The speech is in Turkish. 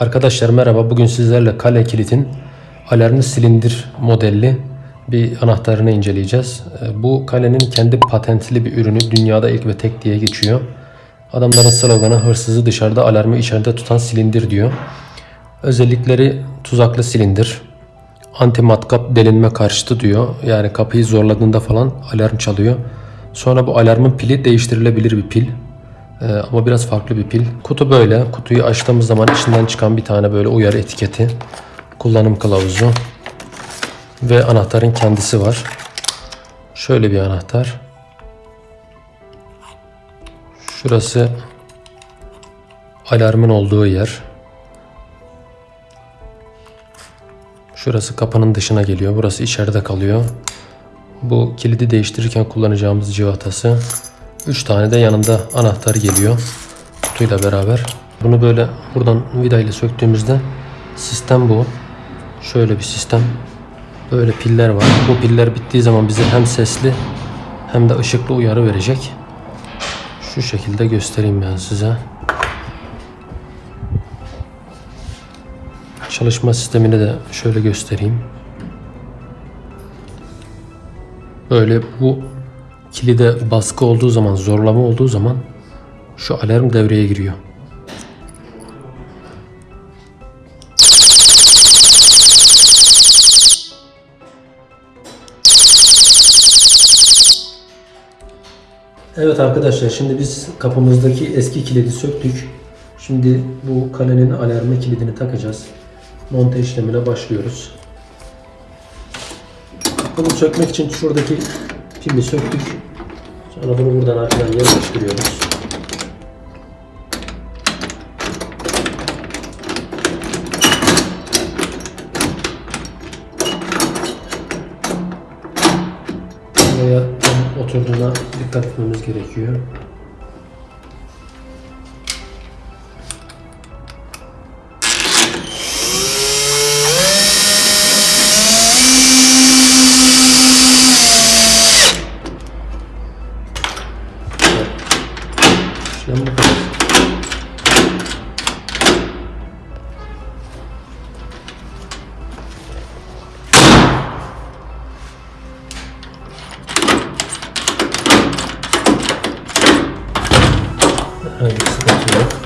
Arkadaşlar merhaba. Bugün sizlerle kale kilitin alarmlı silindir modelli bir anahtarını inceleyeceğiz. Ee, Bu kalenin kendi patentli bir ürünü. Dünyada ilk ve tek diye geçiyor. Adamların sloganı hırsızı dışarıda alarmı içeride tutan silindir diyor. Özellikleri tuzaklı silindir. Anti matkap delinme karşıtı diyor. Yani kapıyı zorladığında falan alarm çalıyor. Sonra bu alarmın pili değiştirilebilir bir pil. Ee, ama biraz farklı bir pil. Kutu böyle. Kutuyu açtığımız zaman içinden çıkan bir tane böyle uyarı etiketi. Kullanım kılavuzu. Ve anahtarın kendisi var. Şöyle bir anahtar. Şurası alarmın olduğu yer. Şurası kapının dışına geliyor. Burası içeride kalıyor. Bu kilidi değiştirirken kullanacağımız civatası. 3 tane de yanında anahtar geliyor. Kutuyla beraber. Bunu böyle buradan vida ile söktüğümüzde sistem bu. Şöyle bir sistem. Böyle piller var. Bu piller bittiği zaman bize hem sesli hem de ışıklı uyarı verecek. Şu şekilde göstereyim ben size. Çalışma sistemini de şöyle göstereyim. Böyle bu kilide baskı olduğu zaman, zorlama olduğu zaman şu alarm devreye giriyor. Evet arkadaşlar şimdi biz kapımızdaki eski kilidi söktük. Şimdi bu kalenin alarmı kilidini takacağız. Monte işlemine başlıyoruz. Bunu sökmek için şuradaki pili söktük. Sonra bunu buradan arkadan yerleştiriyoruz. Buraya oturduğuna dikkat etmemiz gerekiyor. chama. Aí, isso tá daqui, né?